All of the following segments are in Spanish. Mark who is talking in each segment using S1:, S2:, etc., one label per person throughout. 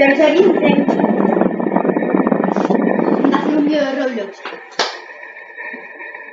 S1: Tercer intento. Hacer un video de Roblox.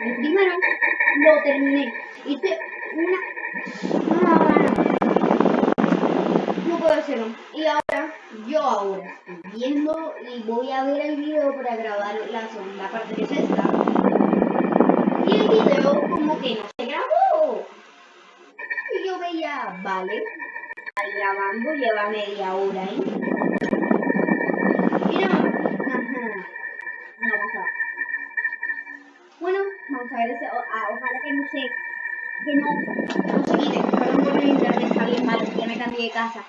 S1: El primero lo terminé. Hice una. Ah, no puedo hacerlo. Y ahora, yo ahora estoy viendo y voy a ver el video para grabar la segunda parte que es esta. Y el video como que no se grabó. Y yo veía, vale, grabando, lleva media hora ahí. Vamos ojalá que no se, que no, no se quite. Bien malo, ya me cambié de casa.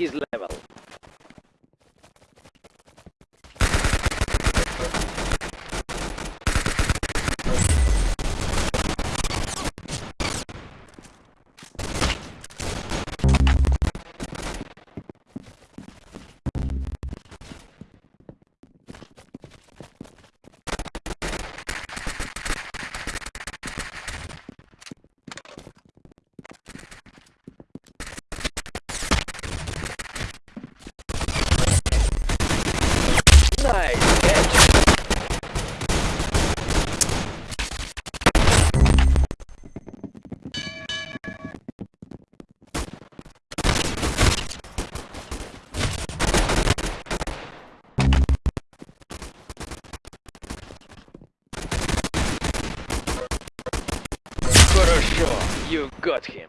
S2: His him.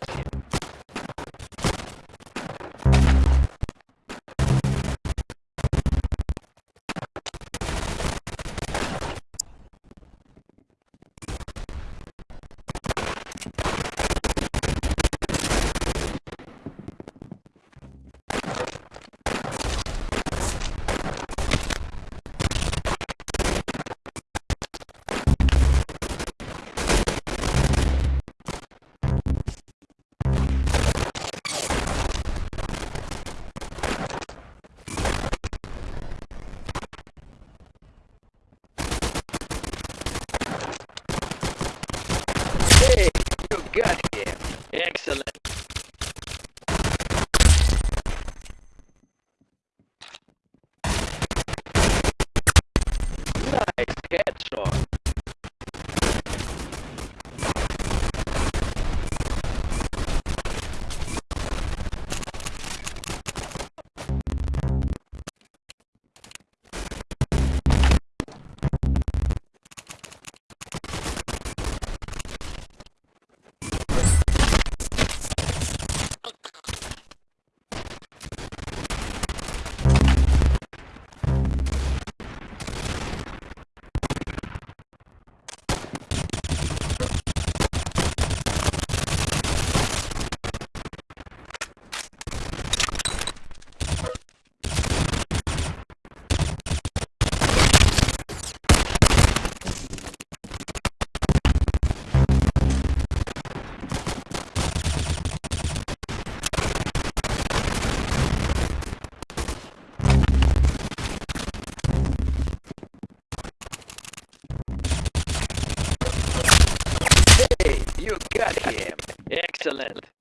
S2: question. guys Excellent.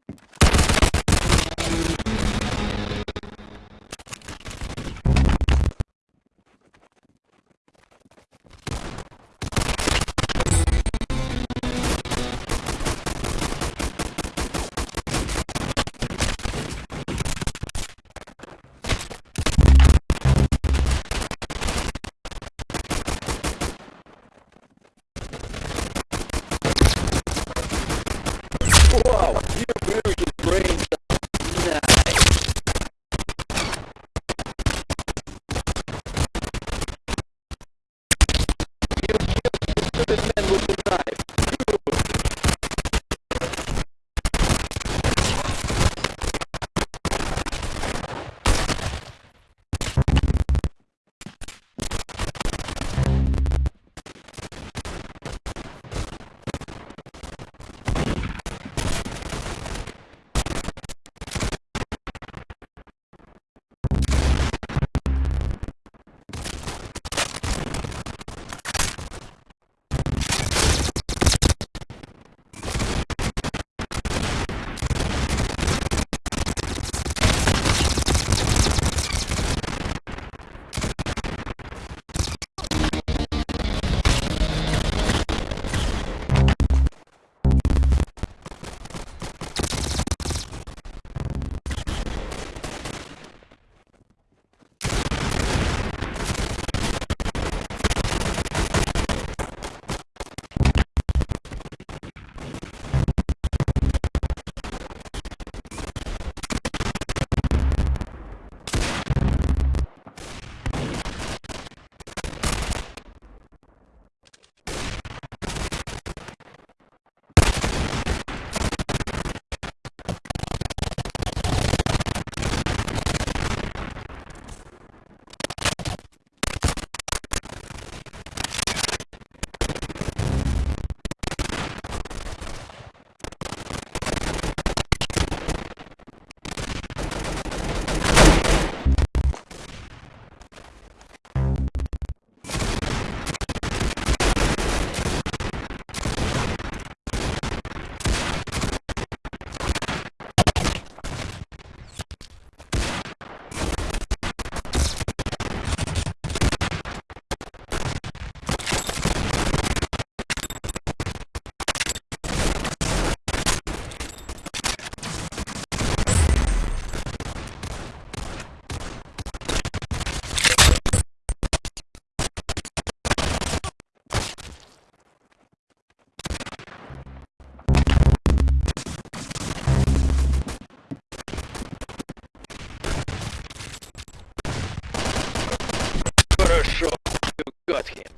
S2: Got him.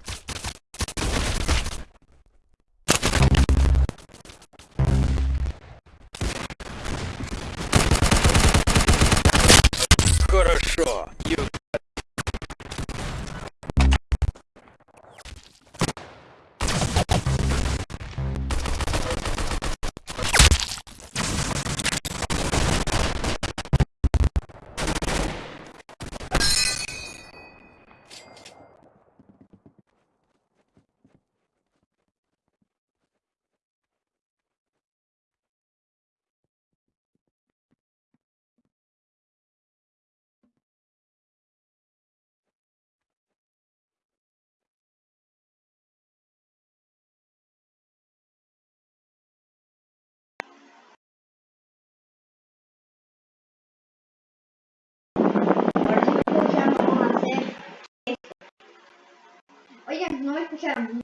S1: Oigan, no me escucharon.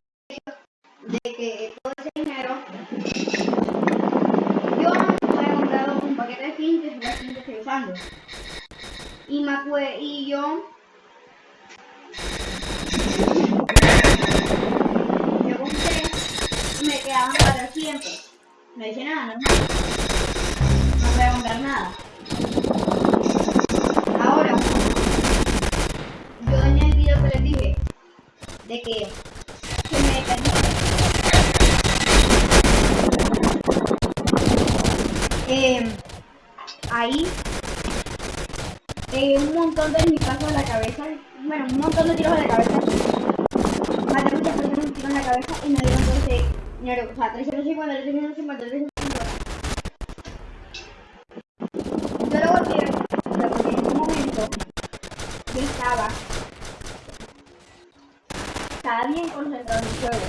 S1: De que todo ese dinero. Yo me había comprado un paquete de skins que estoy usando. Y me acue- y yo. Yo compré y me quedaban 400. No hice nada, ¿no? No voy a comprar nada. Ahora, yo en el video que les dije de que, que me eh, ahí eh, un montón de disparos a la cabeza, bueno, un montón de tiros a la cabeza. Maté muchas personas un tiro en la cabeza y me dieron todo ese dinero, o sea, 350, 350, 350. Yo lo volteé, porque en un momento yo estaba, bien concentrado en el juego.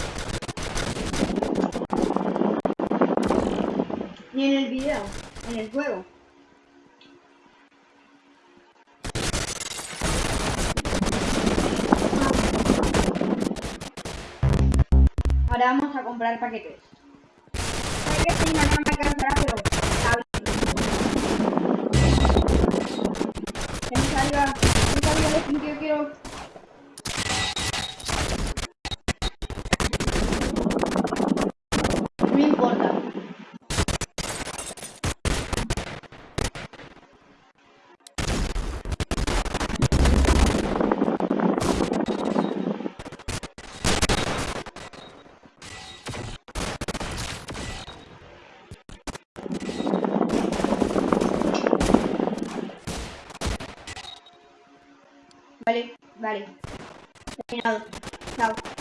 S1: Ni en el video, en el juego. Ahora vamos a comprar paquetes. Sé que esta no Vale. Terminado. Chao.